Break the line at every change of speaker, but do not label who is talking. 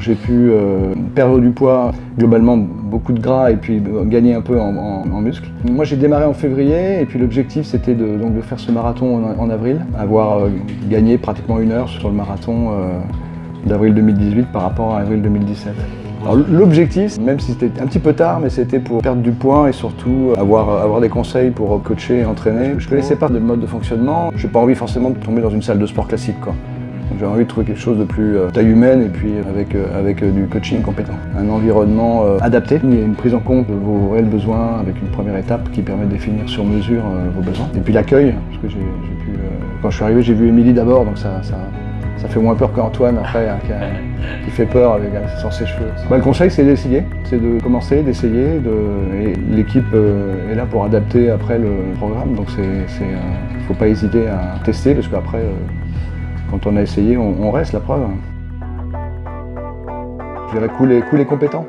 J'ai pu euh, perdre du poids, globalement beaucoup de gras et puis euh, gagner un peu en, muscles. Moi j'ai démarré en février et puis l'objectif c'était de, de faire ce marathon en, avril, avoir euh, gagné pratiquement une heure sur le marathon d'avril 2018 par rapport à avril 2017. L'objectif, même si c'était un petit peu tard, mais c'était pour perdre du poids et surtout avoir, avoir des conseils pour coacher et entraîner. Je ne connaissais pas de mode de fonctionnement, j'ai pas envie forcément de tomber dans une salle de sport classique. Quoi. J'ai envie de trouver quelque chose de plus euh, taille humaine et puis avec, euh, avec euh, du coaching compétent. Un environnement adapté, a une prise en compte de vos réels besoins avec une première étape qui permet de définir sur mesure vos besoins. Et puis l'accueil, parce que j'ai pu... quand je suis arrivé, j'ai vu Émilie d'abord, donc ça, ça, ça, fait moins peur qu'Antoine après, hein, qui, fait peur avec, sans ses cheveux. Bah, le conseil, c'est d'essayer, c'est de commencer, d'essayer. De... L'équipe est là pour adapter après le programme, donc il ne faut pas hésiter à tester, parce qu'après, quand on a essayé, on, reste la preuve. Je dirais couler, couler compétent.